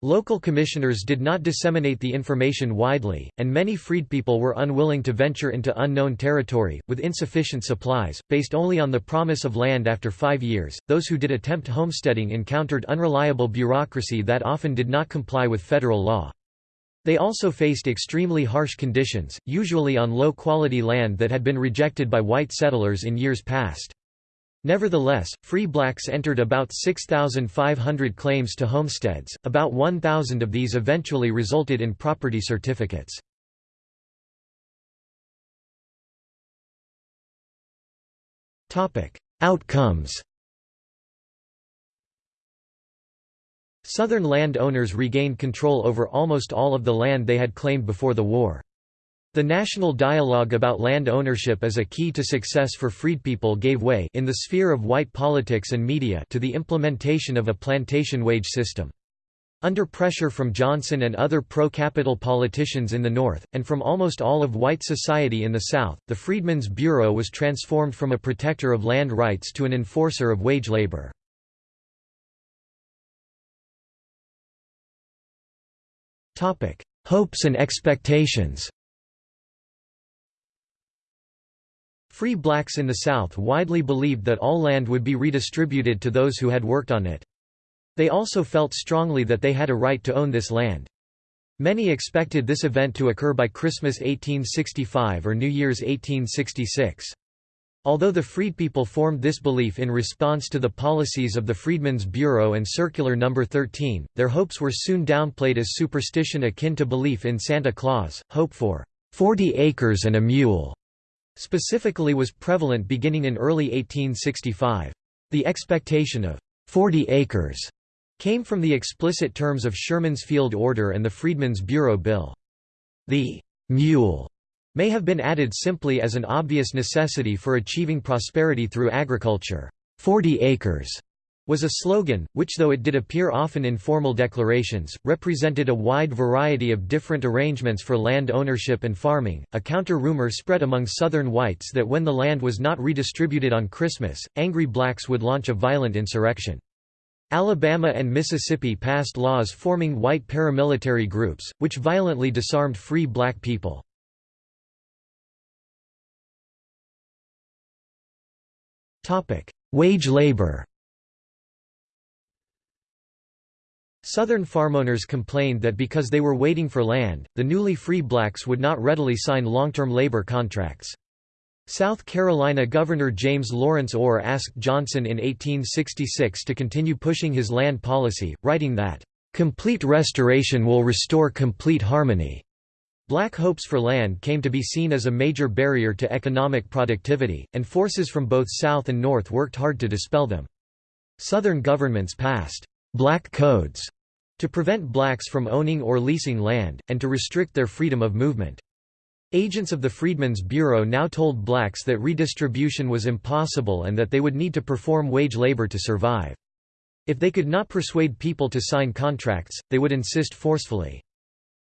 Speaker 1: Local commissioners did not disseminate the information widely, and many freedpeople were unwilling to venture into unknown territory, with insufficient supplies, based only on the promise of land after five years. Those who did attempt homesteading encountered unreliable bureaucracy that often did not comply with federal law. They also faced extremely harsh conditions, usually on low-quality land that had been rejected by white settlers in years past. Nevertheless, free blacks entered about 6,500 claims to homesteads, about 1,000 of these eventually resulted in property certificates. Outcomes Southern land owners regained control over almost all of the land they had claimed before the war. The national dialogue about land ownership as a key to success for freedpeople gave way in the sphere of white politics and media to the implementation of a plantation wage system. Under pressure from Johnson and other pro-capital politicians in the North, and from almost all of white society in the South, the Freedmen's Bureau was transformed from a protector of land rights to an enforcer of wage labor. Hopes and expectations Free blacks in the South widely believed that all land would be redistributed to those who had worked on it. They also felt strongly that they had a right to own this land. Many expected this event to occur by Christmas 1865 or New Year's 1866. Although the freedpeople formed this belief in response to the policies of the Freedmen's Bureau and Circular No. 13, their hopes were soon downplayed as superstition akin to belief in Santa Claus, hope for 40 acres and a mule, specifically was prevalent beginning in early 1865. The expectation of 40 acres came from the explicit terms of Sherman's Field Order and the Freedmen's Bureau Bill. The mule may have been added simply as an obvious necessity for achieving prosperity through agriculture. 40 acres was a slogan, which though it did appear often in formal declarations, represented a wide variety of different arrangements for land ownership and farming. A counter-rumor spread among Southern whites that when the land was not redistributed on Christmas, angry blacks would launch a violent insurrection. Alabama and Mississippi passed laws forming white paramilitary groups, which violently disarmed free black people. Wage labor Southern farmowners complained that because they were waiting for land, the newly free blacks would not readily sign long-term labor contracts. South Carolina Governor James Lawrence Orr asked Johnson in 1866 to continue pushing his land policy, writing that, "...complete restoration will restore complete harmony." Black hopes for land came to be seen as a major barrier to economic productivity, and forces from both South and North worked hard to dispel them. Southern governments passed black codes to prevent blacks from owning or leasing land, and to restrict their freedom of movement. Agents of the Freedmen's Bureau now told blacks that redistribution was impossible and that they would need to perform wage labor to survive. If they could not persuade people to sign contracts, they would insist forcefully.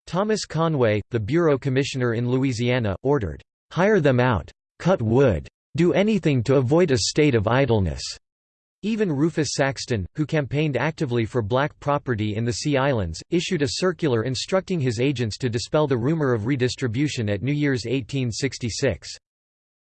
Speaker 1: Thomas Conway, the Bureau Commissioner in Louisiana, ordered, "'Hire them out. Cut wood. Do anything to avoid a state of idleness." Even Rufus Saxton, who campaigned actively for black property in the Sea Islands, issued a circular instructing his agents to dispel the rumor of redistribution at New Year's 1866.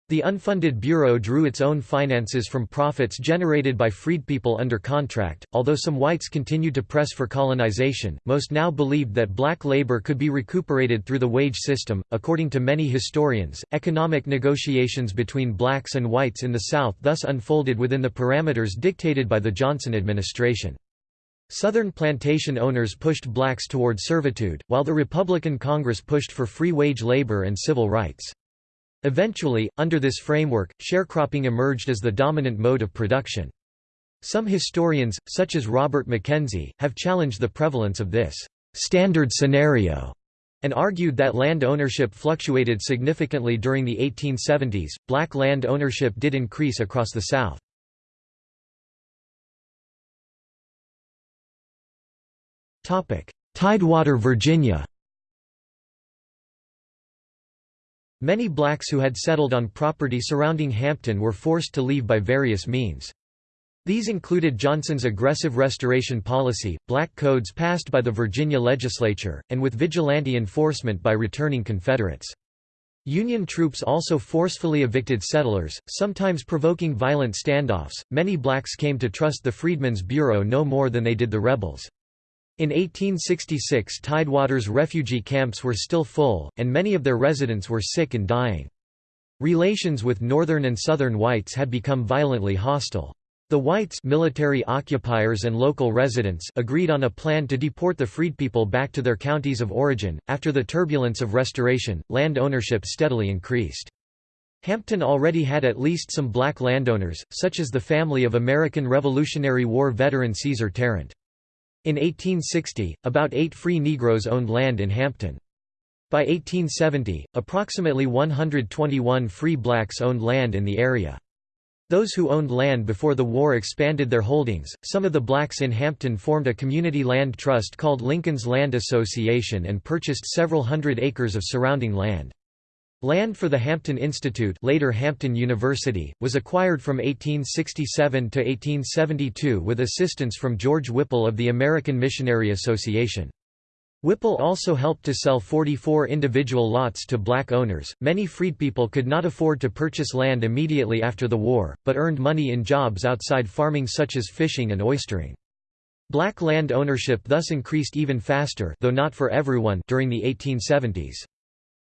Speaker 1: The unfunded bureau drew its own finances from profits generated by freedpeople under contract. Although some whites continued to press for colonization, most now believed that black labor could be recuperated through the wage system. According to many historians, economic negotiations between blacks and whites in the South thus unfolded within the parameters dictated by the Johnson administration. Southern plantation owners pushed blacks toward servitude, while the Republican Congress pushed for free wage labor and civil rights. Eventually, under this framework, sharecropping emerged as the dominant mode of production. Some historians, such as Robert McKenzie, have challenged the prevalence of this standard scenario and argued that land ownership fluctuated significantly during the 1870s. Black land ownership did increase across the South. Tidewater, Virginia Many blacks who had settled on property surrounding Hampton were forced to leave by various means. These included Johnson's aggressive restoration policy, black codes passed by the Virginia legislature, and with vigilante enforcement by returning Confederates. Union troops also forcefully evicted settlers, sometimes provoking violent standoffs. Many blacks came to trust the Freedmen's Bureau no more than they did the rebels. In 1866 Tidewater's refugee camps were still full, and many of their residents were sick and dying. Relations with northern and southern whites had become violently hostile. The whites military occupiers and local residents agreed on a plan to deport the freedpeople back to their counties of origin. After the turbulence of restoration, land ownership steadily increased. Hampton already had at least some black landowners, such as the family of American Revolutionary War veteran Caesar Tarrant. In 1860, about eight free Negroes owned land in Hampton. By 1870, approximately 121 free blacks owned land in the area. Those who owned land before the war expanded their holdings. Some of the blacks in Hampton formed a community land trust called Lincoln's Land Association and purchased several hundred acres of surrounding land. Land for the Hampton Institute later Hampton University, was acquired from 1867 to 1872 with assistance from George Whipple of the American Missionary Association. Whipple also helped to sell 44 individual lots to black owners. Many freedpeople could not afford to purchase land immediately after the war, but earned money in jobs outside farming such as fishing and oystering. Black land ownership thus increased even faster though not for everyone during the 1870s.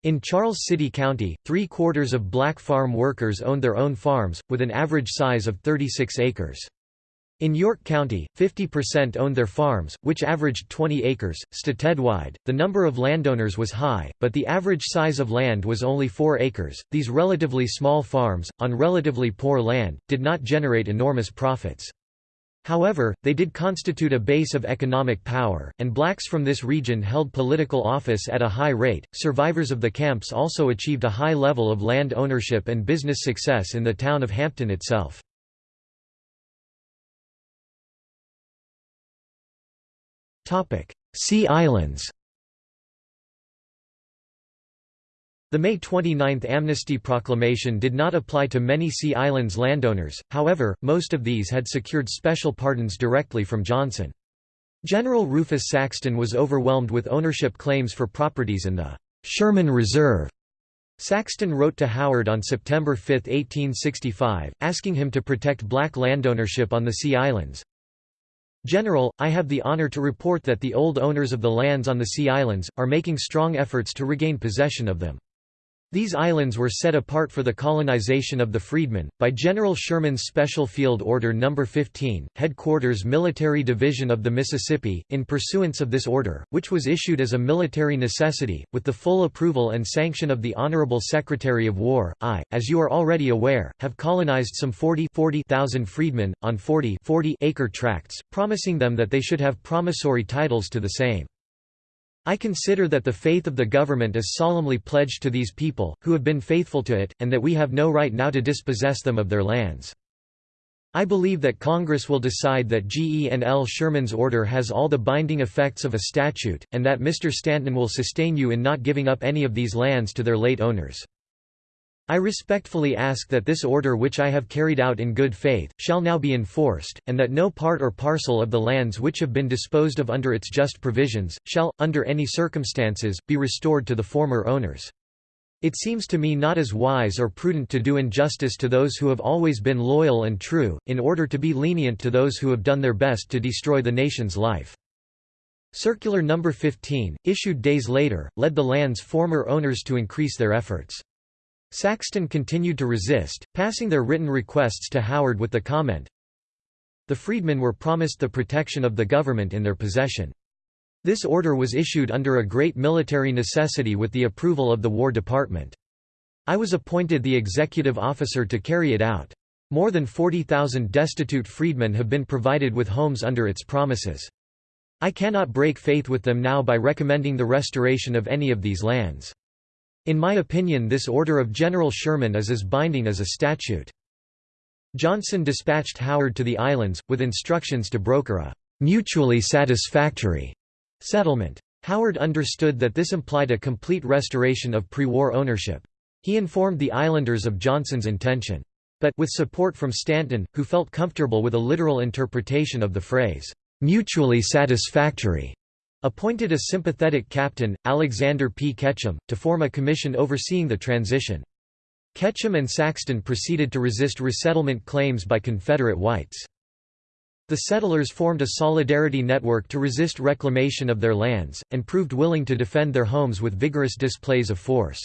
Speaker 1: In Charles City County, three-quarters of black farm workers owned their own farms, with an average size of 36 acres. In York County, 50% owned their farms, which averaged 20 acres. Statewide, the number of landowners was high, but the average size of land was only 4 acres. These relatively small farms, on relatively poor land, did not generate enormous profits. However, they did constitute a base of economic power, and blacks from this region held political office at a high rate. Survivors of the camps also achieved a high level of land ownership and business success in the town of Hampton itself. Sea Islands. The May 29 amnesty proclamation did not apply to many Sea Islands landowners, however, most of these had secured special pardons directly from Johnson. General Rufus Saxton was overwhelmed with ownership claims for properties in the Sherman Reserve. Saxton wrote to Howard on September 5, 1865, asking him to protect black landownership on the Sea Islands. General, I have the honor to report that the old owners of the lands on the Sea Islands, are making strong efforts to regain possession of them. These islands were set apart for the colonization of the freedmen, by General Sherman's Special Field Order No. 15, Headquarters Military Division of the Mississippi, in pursuance of this order, which was issued as a military necessity, with the full approval and sanction of the Honorable Secretary of War, I, as you are already aware, have colonized some 40,000 40, freedmen, on 40 40 acre tracts, promising them that they should have promissory titles to the same. I consider that the faith of the government is solemnly pledged to these people, who have been faithful to it, and that we have no right now to dispossess them of their lands. I believe that Congress will decide that G. E. and L. Sherman's order has all the binding effects of a statute, and that Mr. Stanton will sustain you in not giving up any of these lands to their late owners. I respectfully ask that this order which I have carried out in good faith, shall now be enforced, and that no part or parcel of the lands which have been disposed of under its just provisions, shall, under any circumstances, be restored to the former owners. It seems to me not as wise or prudent to do injustice to those who have always been loyal and true, in order to be lenient to those who have done their best to destroy the nation's life. Circular No. 15, issued days later, led the land's former owners to increase their efforts. Saxton continued to resist, passing their written requests to Howard with the comment, The freedmen were promised the protection of the government in their possession. This order was issued under a great military necessity with the approval of the War Department. I was appointed the executive officer to carry it out. More than 40,000 destitute freedmen have been provided with homes under its promises. I cannot break faith with them now by recommending the restoration of any of these lands. In my opinion this order of General Sherman is as binding as a statute. Johnson dispatched Howard to the islands, with instructions to broker a mutually satisfactory Settlement. Howard understood that this implied a complete restoration of pre-war ownership. He informed the islanders of Johnson's intention. But, with support from Stanton, who felt comfortable with a literal interpretation of the phrase, "'mutually satisfactory' appointed a sympathetic captain, Alexander P. Ketchum, to form a commission overseeing the transition. Ketchum and Saxton proceeded to resist resettlement claims by Confederate whites. The settlers formed a solidarity network to resist reclamation of their lands, and proved willing to defend their homes with vigorous displays of force.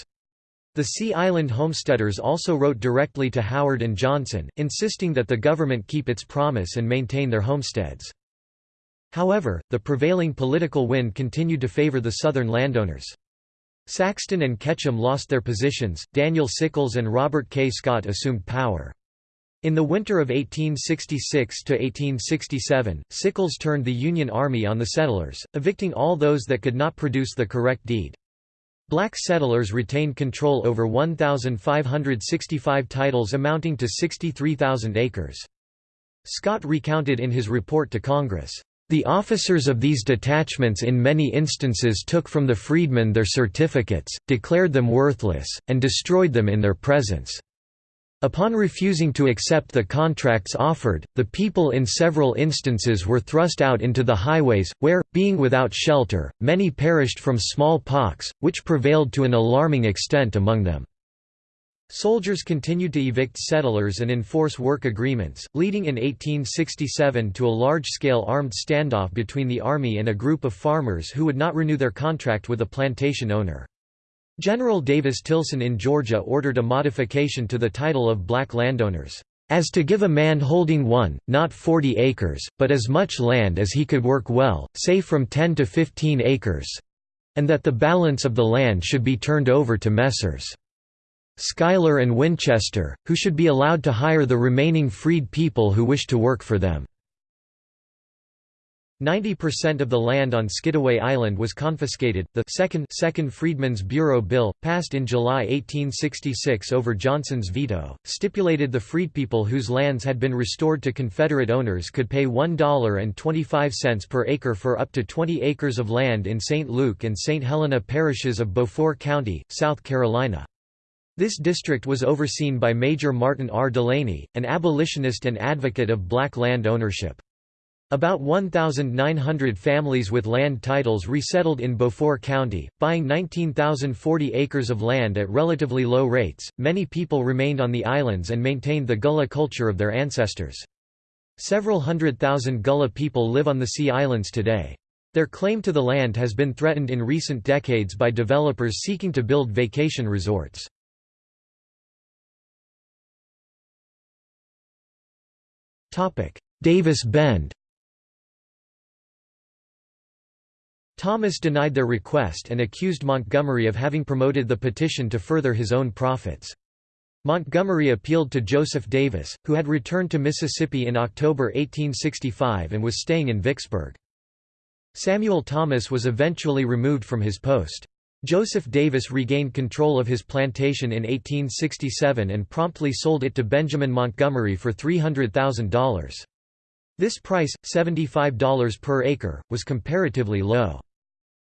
Speaker 1: The Sea Island homesteaders also wrote directly to Howard and Johnson, insisting that the government keep its promise and maintain their homesteads. However, the prevailing political wind continued to favor the southern landowners. Saxton and Ketchum lost their positions, Daniel Sickles and Robert K. Scott assumed power. In the winter of 1866–1867, Sickles turned the Union Army on the settlers, evicting all those that could not produce the correct deed. Black settlers retained control over 1,565 titles amounting to 63,000 acres. Scott recounted in his report to Congress, "...the officers of these detachments in many instances took from the freedmen their certificates, declared them worthless, and destroyed them in their presence." Upon refusing to accept the contracts offered, the people in several instances were thrust out into the highways, where, being without shelter, many perished from small pox, which prevailed to an alarming extent among them. Soldiers continued to evict settlers and enforce work agreements, leading in 1867 to a large-scale armed standoff between the Army and a group of farmers who would not renew their contract with a plantation owner. General Davis Tillson in Georgia ordered a modification to the title of black landowners, "...as to give a man holding one, not forty acres, but as much land as he could work well, say from ten to fifteen acres, and that the balance of the land should be turned over to Messrs. Schuyler and Winchester, who should be allowed to hire the remaining freed people who wish to work for them." 90% of the land on Skidaway Island was confiscated. The second, second Freedmen's Bureau Bill, passed in July 1866 over Johnson's veto, stipulated the freedpeople whose lands had been restored to Confederate owners could pay $1.25 per acre for up to 20 acres of land in St. Luke and St. Helena parishes of Beaufort County, South Carolina. This district was overseen by Major Martin R. Delany, an abolitionist and advocate of black land ownership. About 1,900 families with land titles resettled in Beaufort County, buying 19,040 acres of land at relatively low rates. Many people remained on the islands and maintained the Gullah culture of their ancestors. Several hundred thousand Gullah people live on the Sea Islands today. Their claim to the land has been threatened in recent decades by developers seeking to build vacation resorts. Davis Bend Thomas denied their request and accused Montgomery of having promoted the petition to further his own profits. Montgomery appealed to Joseph Davis, who had returned to Mississippi in October 1865 and was staying in Vicksburg. Samuel Thomas was eventually removed from his post. Joseph Davis regained control of his plantation in 1867 and promptly sold it to Benjamin Montgomery for $300,000. This price, $75 per acre, was comparatively low.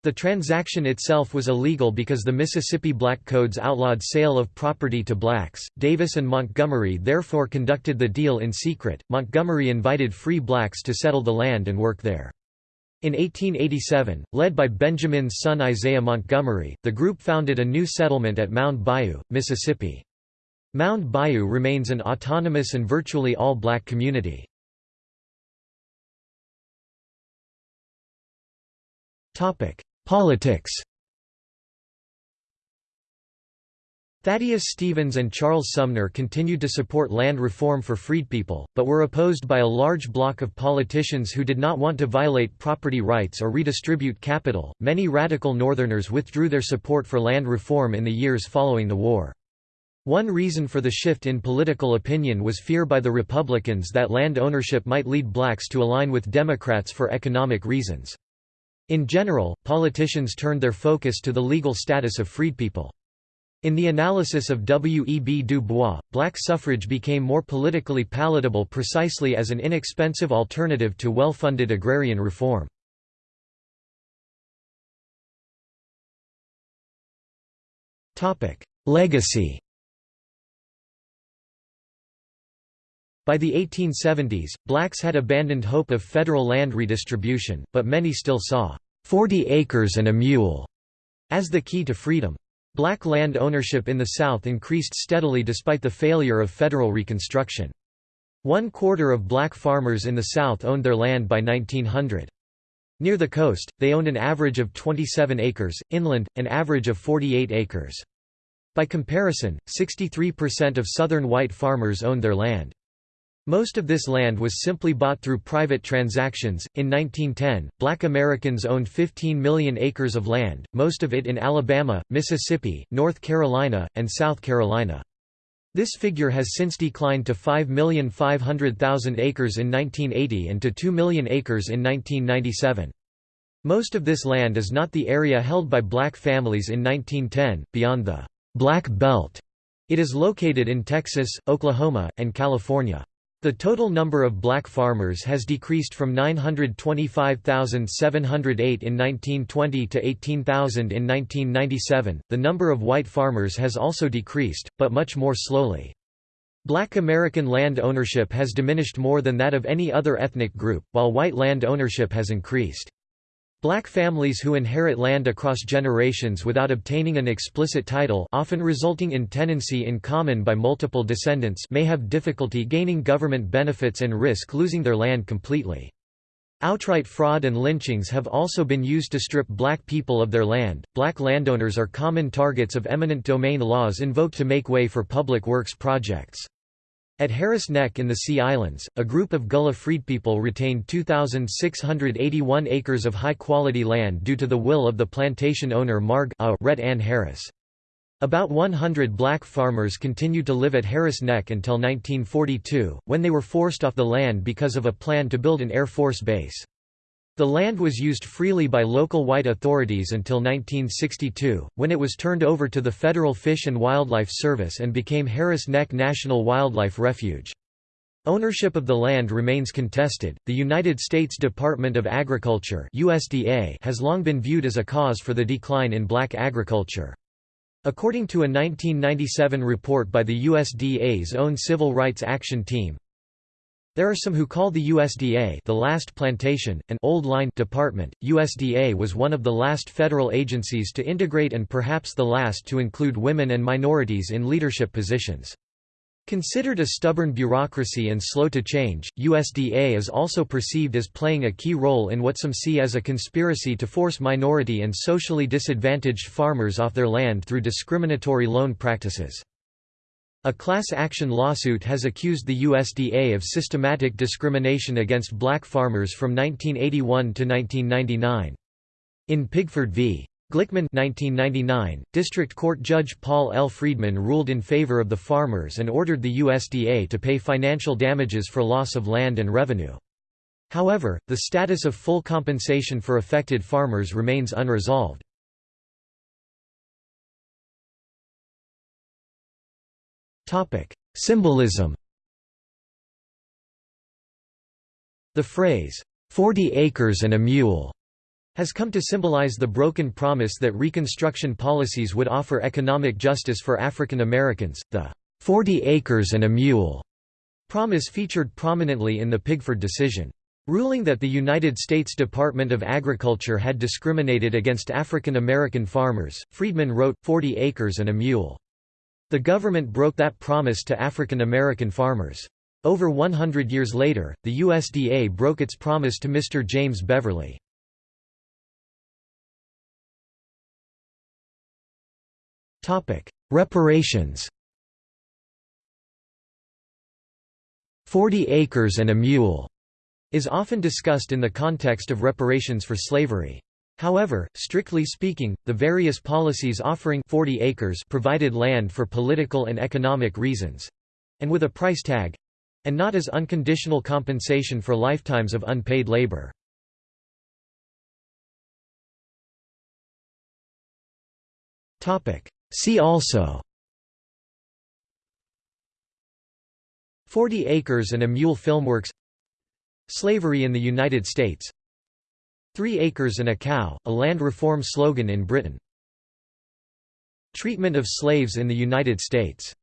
Speaker 1: The transaction itself was illegal because the Mississippi Black Codes outlawed sale of property to blacks. Davis and Montgomery therefore conducted the deal in secret. Montgomery invited free blacks to settle the land and work there. In 1887, led by Benjamin's son Isaiah Montgomery, the group founded a new settlement at Mound Bayou, Mississippi. Mound Bayou remains an autonomous and virtually all-black community. Politics Thaddeus Stevens and Charles Sumner continued to support land reform for freedpeople, but were opposed by a large bloc of politicians who did not want to violate property rights or redistribute capital. Many radical Northerners withdrew their support for land reform in the years following the war. One reason for the shift in political opinion was fear by the Republicans that land ownership might lead blacks to align with Democrats for economic reasons. In general, politicians turned their focus to the legal status of freedpeople. In the analysis of W. E. B. Du Bois, black suffrage became more politically palatable precisely as an inexpensive alternative to well-funded agrarian reform. Legacy By the 1870s, blacks had abandoned hope of federal land redistribution, but many still saw, "'40 acres and a mule' as the key to freedom. Black land ownership in the South increased steadily despite the failure of federal Reconstruction. One quarter of black farmers in the South owned their land by 1900. Near the coast, they owned an average of 27 acres, inland, an average of 48 acres. By comparison, 63% of southern white farmers owned their land. Most of this land was simply bought through private transactions. In 1910, black Americans owned 15 million acres of land, most of it in Alabama, Mississippi, North Carolina, and South Carolina. This figure has since declined to 5,500,000 acres in 1980 and to 2 million acres in 1997. Most of this land is not the area held by black families in 1910, beyond the Black Belt. It is located in Texas, Oklahoma, and California. The total number of black farmers has decreased from 925,708 in 1920 to 18,000 in 1997. The number of white farmers has also decreased, but much more slowly. Black American land ownership has diminished more than that of any other ethnic group, while white land ownership has increased. Black families who inherit land across generations without obtaining an explicit title often resulting in tenancy in common by multiple descendants may have difficulty gaining government benefits and risk losing their land completely. Outright fraud and lynchings have also been used to strip black people of their land. Black landowners are common targets of eminent domain laws invoked to make way for public works projects. At Harris Neck in the Sea Islands, a group of Gullah Freed people retained 2,681 acres of high-quality land due to the will of the plantation owner Margaret Ann Harris. About 100 black farmers continued to live at Harris Neck until 1942, when they were forced off the land because of a plan to build an Air Force base. The land was used freely by local white authorities until 1962, when it was turned over to the Federal Fish and Wildlife Service and became Harris Neck National Wildlife Refuge. Ownership of the land remains contested. The United States Department of Agriculture (USDA) has long been viewed as a cause for the decline in black agriculture. According to a 1997 report by the USDA's own Civil Rights Action Team, there are some who call the USDA the last plantation, an old line department. USDA was one of the last federal agencies to integrate and perhaps the last to include women and minorities in leadership positions. Considered a stubborn bureaucracy and slow to change, USDA is also perceived as playing a key role in what some see as a conspiracy to force minority and socially disadvantaged farmers off their land through discriminatory loan practices. A class action lawsuit has accused the USDA of systematic discrimination against black farmers from 1981 to 1999. In Pigford v. Glickman 1999, District Court Judge Paul L. Friedman ruled in favor of the farmers and ordered the USDA to pay financial damages for loss of land and revenue. However, the status of full compensation for affected farmers remains unresolved. Symbolism The phrase, 40 acres and a mule, has come to symbolize the broken promise that Reconstruction policies would offer economic justice for African Americans. The 40 acres and a mule promise featured prominently in the Pigford decision. Ruling that the United States Department of Agriculture had discriminated against African American farmers, Friedman wrote, 40 acres and a mule. The government broke that promise to African American farmers. Over 100 years later, the USDA broke its promise to Mr. James Beverly. Reparations 40 acres and a mule is often discussed in the context of reparations for slavery. However, strictly speaking, the various policies offering 40 acres provided land for political and economic reasons—and with a price tag—and not as unconditional compensation for lifetimes of unpaid labor. See also 40 acres and a mule filmworks Slavery in the United States Three acres and a cow, a land reform slogan in Britain. Treatment of slaves in the United States